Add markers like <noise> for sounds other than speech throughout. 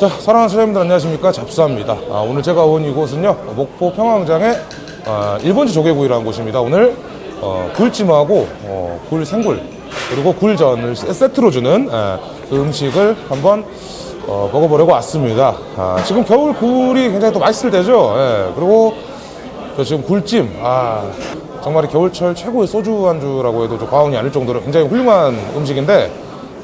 자, 사랑하는 사장님들 안녕하십니까? 잡사입니다. 아, 오늘 제가 온 이곳은요, 목포 평화광장의 아, 일본지 조개구이라는 곳입니다. 오늘 어, 굴찜하고 어, 굴 생굴 그리고 굴전을 세- 세트로 주는 아, 그 음식을 한번 어, 먹어보려고 왔습니다. 아, 지금 겨울 굴이 굉장히 또 맛있을 때죠. 예, 그리고 저 지금 굴찜, 아, 정말 이 겨울철 최고의 소주 안주라고 해도 좀 과언이 아닐 정도로 굉장히 훌륭한 음식인데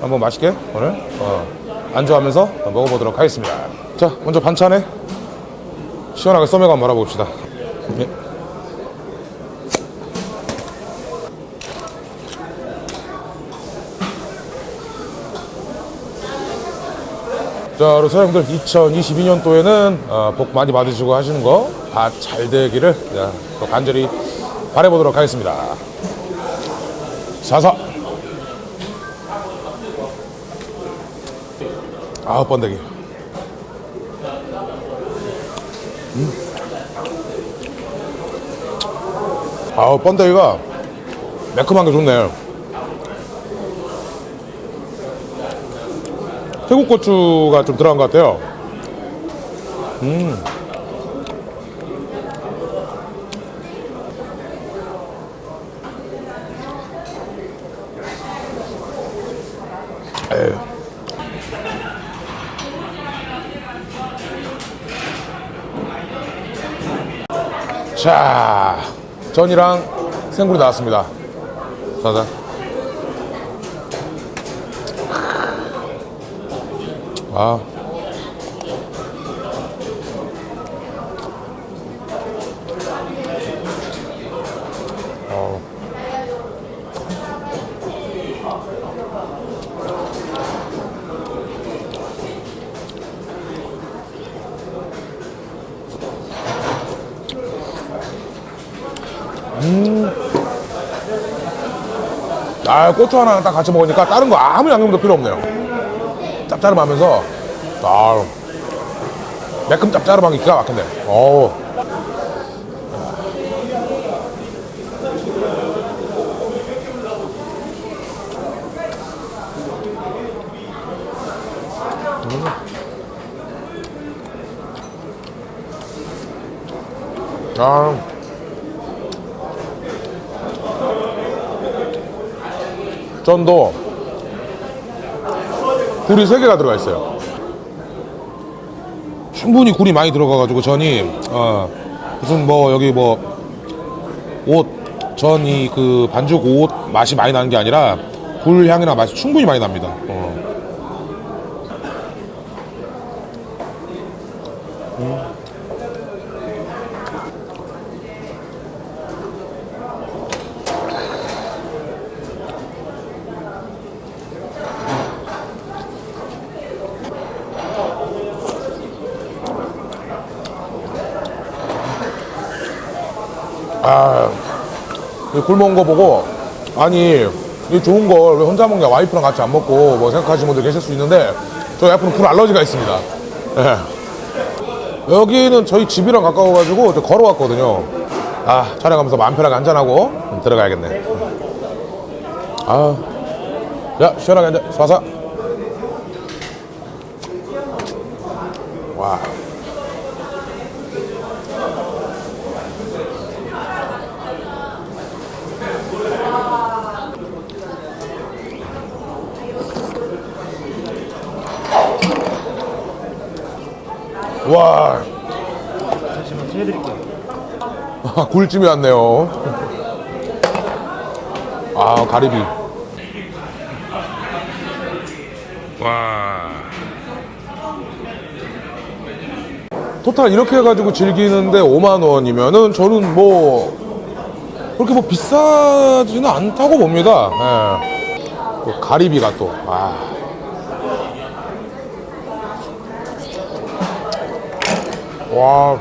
한번 맛있게 오늘 어, 안주하면서 먹어보도록 하겠습니다. 자, 먼저 반찬에 시원하게 쏘매고 한번 말아봅시다. 예. 자, 우리 사장님들 2022년도에는 어, 복 많이 받으시고 하시는 거 다 잘 되기를 자, 또 간절히 바라보도록 하겠습니다. 사사. 아우 번데기. 음. 아우 번데기가 매콤한 게 좋네. 태국 고추가 좀 들어간 것 같아요. 음. 자, 전이랑 생굴이 나왔습니다. 자자. 아. 아, 고추 하나 딱 같이 먹으니까 다른 거 아무 양념도 필요 없네요. 짭짤하면서 아, 매콤 짭짤한 게 기가 막힌데. 어우. 음. 아. 전도 굴이 세 개가 들어가 있어요. 충분히 굴이 많이 들어가가지고 전이 어, 무슨 뭐 여기 뭐 옷 전이 그 반죽 옷 맛이 많이 나는 게 아니라 굴 향이나 맛이 충분히 많이 납니다. 어. 이 굶어온 거 보고 아니 이 좋은 걸 왜 혼자 먹냐? 와이프랑 같이 안 먹고 뭐 생각하시는 분들 계실 수 있는데 저희 와이프는 굴 알러지가 있습니다. 예. 여기는 저희 집이랑 가까워가지고 저 걸어왔거든요. 아 촬영하면서 마음 편하게 한잔하고 들어가야겠네. 아야 시원하게 한잔 쏴서. 와 와. 잠시만 해드릴게요. 아, 굴찜이 왔네요. 아, 가리비. 와. 토탈 이렇게 해가지고 즐기는데 5만 원이면은 저는 뭐 그렇게 뭐 비싸지는 않다고 봅니다. 예. 또 가리비가 또. 아. 와.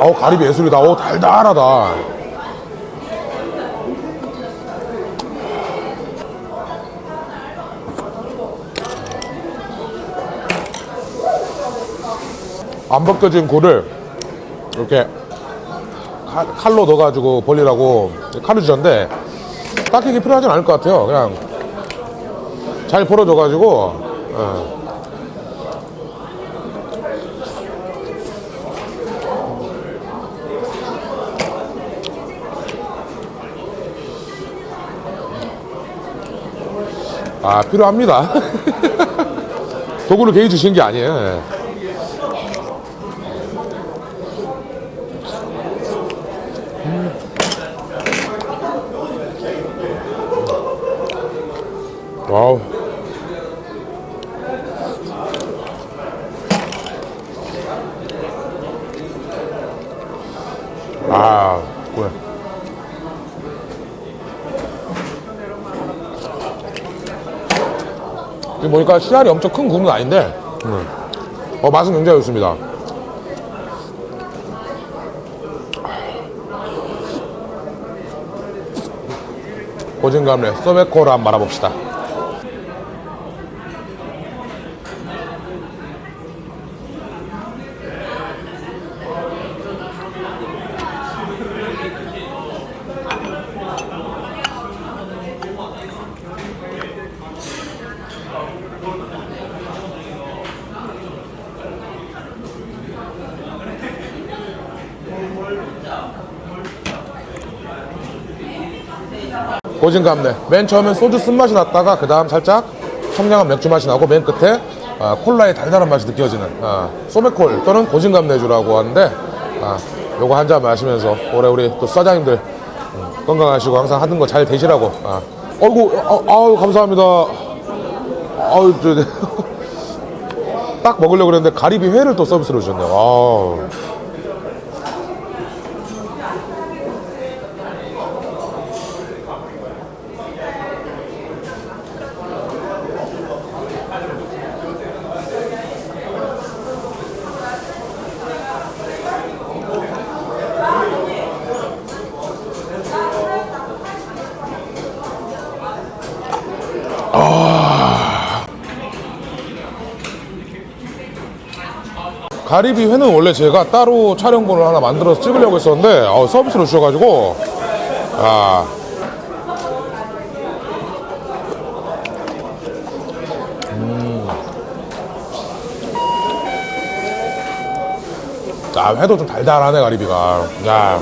어우 가리비 예술이다. 오 달달하다. 안 벗겨진 굴을 이렇게 칼- 칼로 넣어가지고 벌리라고 칼을 주셨는데 딱히 이게 필요하진 않을 것 같아요. 그냥 잘 벌어져가지고 예. 아 필요합니다. 도구를 개인 주신 게 아니에요. 와우. 아, 그래. 지금 보니까 씨알이 엄청 큰 굽은 아닌데, 음. 어, 맛은 굉장히 좋습니다. 고진감래 소베코를 한번 말아봅시다. 고진감래. 맨 처음엔 소주 쓴맛이 났다가 그 다음 살짝 청량한 맥주 맛이 나고 맨 끝에 아, 콜라의 달달한 맛이 느껴지는 아, 소맥콜 또는 고진감래주라고 하는데 아, 요거 한 잔 마시면서 올해 우리 또 사장님들 음, 건강하시고 항상 하는 거 잘 되시라고 아. 어이구 아, 아유 감사합니다 아유 저, <laughs> 딱 먹으려고 그랬는데 가리비 회를 또 서비스로 주셨네요 아우. 가리비 회는 원래 제가 따로 촬영본을 하나 만들어서 찍으려고 했었는데 어, 서비스로 주셔가지고 아 음. 아, 회도 좀 달달하네, 가리비가. 야.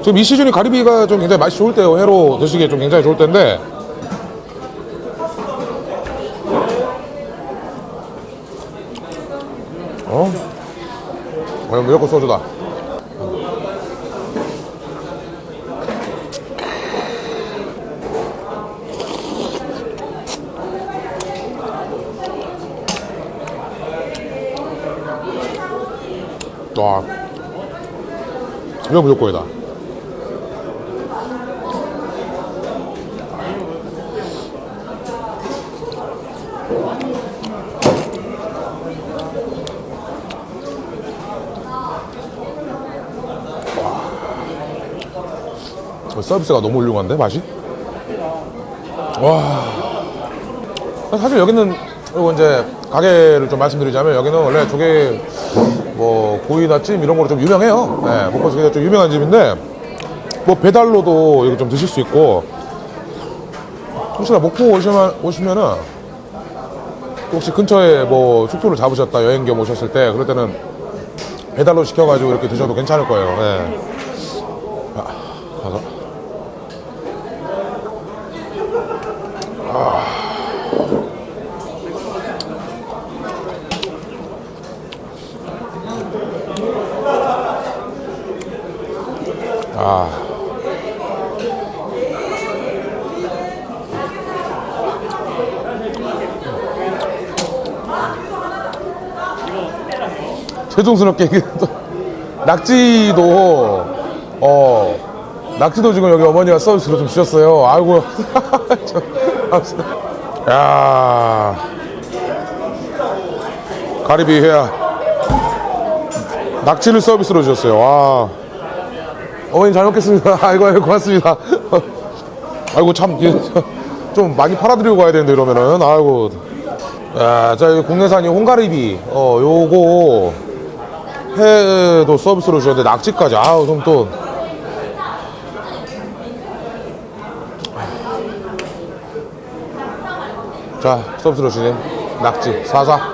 지금 이 시즌이 가리비가 좀 굉장히 맛이 좋을 때요. 회로 드시기에 좀 굉장히 좋을 때인데. 어, 무조건 소주다. 와. 이거 무조건이다. 서비스가 너무 훌륭한데 맛이? 와 사실 여기는 그리고 이제 가게를 좀 말씀드리자면 여기는 원래 조개 뭐 구이나 찜 이런 거로 좀 유명해요. 네, 목포에서 좀 유명한 집인데 뭐 배달로도 여기 좀 드실 수 있고 혹시나 목포 오시면 오시면은 혹시 근처에 뭐 숙소를 잡으셨다 여행 겸 오셨을 때 그럴 때는 배달로 시켜가지고 이렇게 드셔도 괜찮을 거예요. 네. 아. 죄송스럽게 이게 또 낙지도 어 낙지도 지금 여기 어머니가 서비스로 좀 주셨어요. 아이고 <laughs> 저, 아, 야 가리비 회야 낙지를 서비스로 주셨어요. 와. 어머니 잘 먹겠습니다. <laughs> 아이고, 아이고, 고맙습니다. <laughs> 아이고, 참, 이게 <laughs> 좀 많이 팔아드리고 가야 되는데, 이러면은. 아이고. 야, 자, 여기 국내산 이 홍가리비. 어, 요거, 회도 서비스로 주셨는데 낙지까지 아우 그럼 또 자, 서비스로 주신 낙지 사사.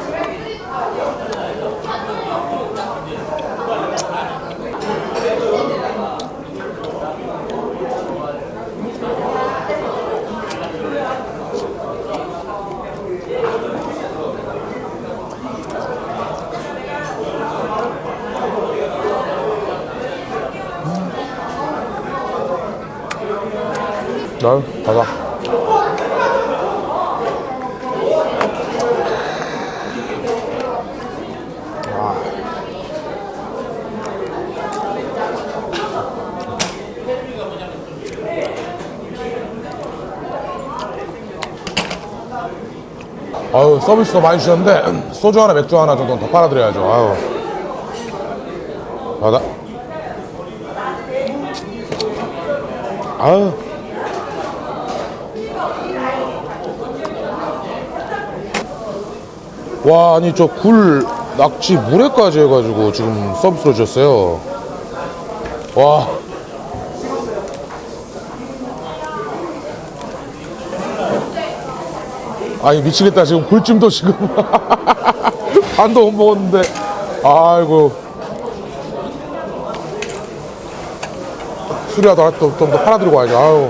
나 가자. 아유 서비스도 많이 주셨는데 소주 하나 맥주 하나 정도는 더 팔아드려야죠. 아유. 받아. 아유. 와 아니 저 굴 낙지 물회까지 해가지고 지금 서비스로 주셨어요. 와 아니 미치겠다. 지금 굴찜도 지금. <laughs> 반도 못 먹었는데. 아이고. 수리하다 또좀 더 팔아드리고 와야지 아유.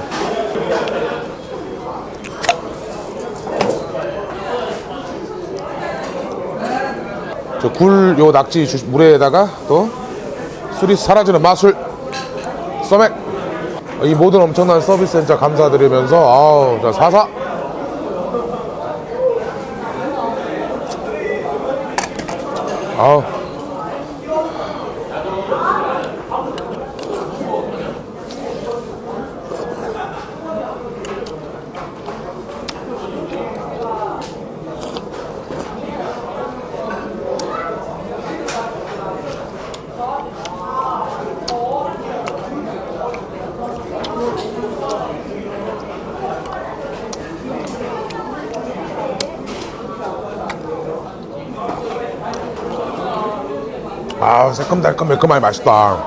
저 굴 요 낙지 주- 물에다가 또 술이 사라지는 마술. 써맥. 이 모든 엄청난 서비스 진짜 감사드리면서 아우 자 사사 아 아 새콤달콤 매콤하니 맛있다.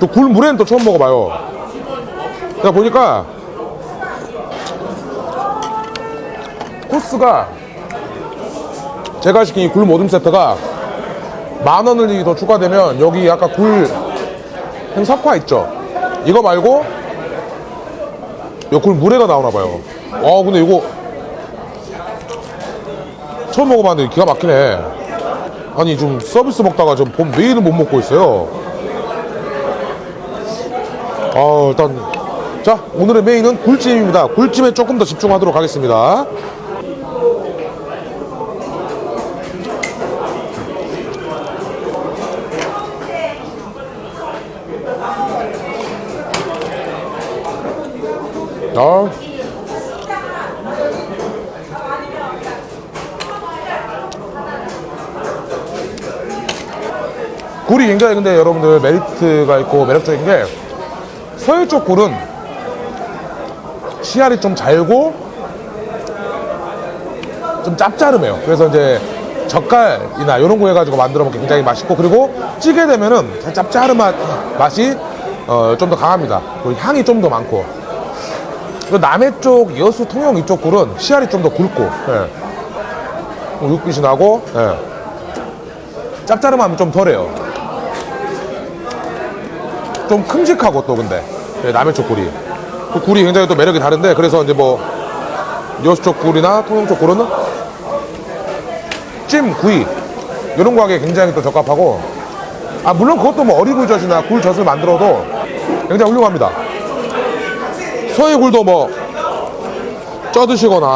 또 굴 물에는 또 처음 먹어봐요. 제가 보니까 코스가 제가 시킨 이굴 모듬 세트가 만 원이 더 추가되면 여기 아까 굴 행석화 있죠? 이거 말고 요굴 물회가 나오나 봐요. 아 근데 이거 처음 먹어봤는데 기가 막히네 아니 좀 서비스 먹다가 좀봄 메인을 못 먹고 있어요. 아 일단 자 오늘의 메인은 굴찜입니다. 굴찜에 조금 더 집중하도록 하겠습니다. 아. 굴이 굉장히 근데 여러분들 메리트가 있고 매력적인 게 서해 쪽 굴은 씨알이 좀 잘고 좀 짭짤해요. 그래서 이제 젓갈이나 이런 거 해가지고 만들어 먹기 굉장히 맛있고 그리고 찌게 되면은 맛, 맛이 어, 좀 더 강합니다. 그리고 향이 좀 더 많고 그 남해 쪽 여수 통영 이쪽 굴은 씨알이 좀 더 굵고 예. 뭐 육빛이 나고 예. 짭짤함이 좀 덜해요. 좀 큼직하고 또 근데. 예, 남해 쪽 굴이. 그 굴이 굉장히 또 매력이 다른데 그래서 이제 뭐 여수 쪽 굴이나 통영 쪽 굴은? 찜, 구이. 이런 거 하기에 굉장히 또 적합하고. 아 물론 그것도 뭐 어리굴젓이나 굴젓을 만들어도 굉장히 훌륭합니다. 서해 굴도 뭐 쪄드시거나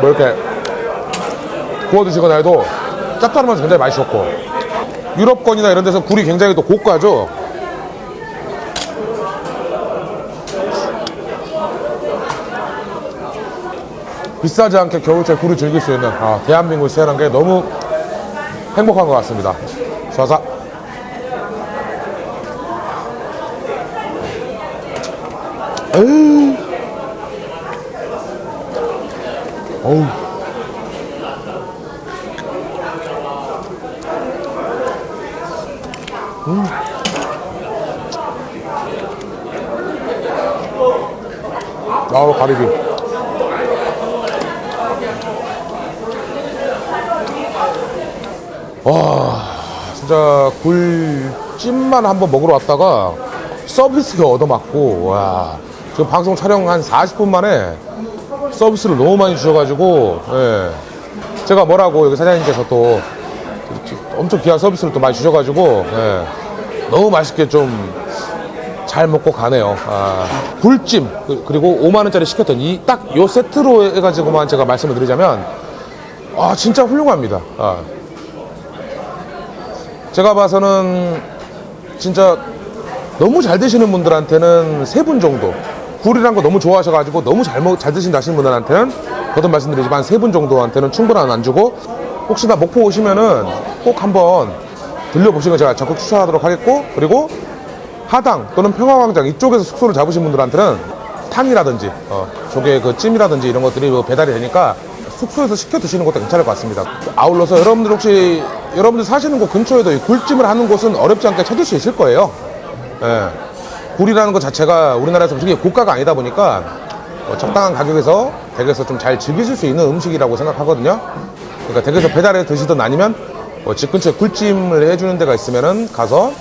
뭐 이렇게 구워 드시거나 해도 짭짤하면서 굉장히 맛이 좋고. 유럽권이나 이런 데서 굴이 굉장히 또 고가죠 비싸지 않게 겨울철 굴을 즐길 수 있는 아, 대한민국이 태어난 게 너무 행복한 것 같습니다. 에이. 어우. 음. 아우, 가리비. 와, 진짜 굴찜만 한번 먹으러 왔다가 서비스가 얻어맞고, 와. 지금 방송 촬영 한 40분 만에 서비스를 너무 많이 주셔가지고, 예. 제가 뭐라고 여기 사장님께서 또 엄청 귀한 서비스를 또 많이 주셔가지고, 예. 너무 맛있게 좀 잘 먹고 가네요. 아, 굴찜 그- 그리고 5만 원짜리 시켰던 이 딱 요 세트로 해가지고만 제가 말씀을 드리자면 아 진짜 훌륭합니다. 아. 제가 봐서는 진짜 너무 잘 드시는 분들한테는 세 분 정도 굴이란 거 너무 좋아하셔가지고 너무 잘, 먹, 잘 드신다 하시는 분들한테는 저도 말씀드리지만 세 분 정도한테는 충분한 안주고 혹시나 목포 오시면은 꼭 한번 들려보시는 거 제가 적극 추천하도록 하겠고 그리고 하당 또는 평화광장 이쪽에서 숙소를 잡으신 분들한테는 탕이라든지 어, 조개 그 찜이라든지 이런 것들이 뭐 배달이 되니까 숙소에서 시켜 드시는 것도 괜찮을 것 같습니다. 아울러서 여러분들 혹시 여러분들 사시는 곳 근처에도 이 굴찜을 하는 곳은 어렵지 않게 찾을 수 있을 거예요. 예. 굴이라는 것 자체가 우리나라에서 되게 고가가 아니다 보니까 어, 적당한 가격에서 댁에서 좀 잘 즐기실 수 있는 음식이라고 생각하거든요. 그러니까 댁에서 배달해 드시든 아니면 어, 집 근처에 굴찜을 해주는 데가 있으면은 가서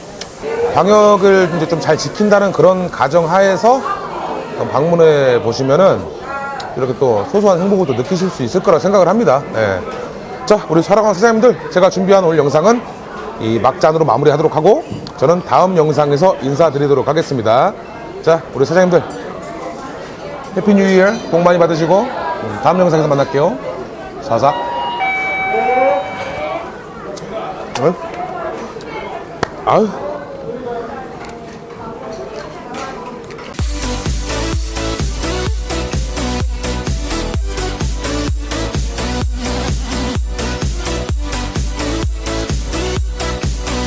방역을 이제 좀 잘 지킨다는 그런 가정 하에서 방문해 보시면은 이렇게 또 소소한 행복을 또 느끼실 수 있을 거라 생각을 합니다. 예. 자, 우리 사랑하는 사장님들, 제가 준비한 오늘 영상은 이 막잔으로 마무리하도록 하고 저는 다음 영상에서 인사드리도록 하겠습니다. 자, 우리 사장님들 해피 뉴 이어 복 많이 받으시고 음, 다음 영상에서 만날게요. 사사. 어? 아유.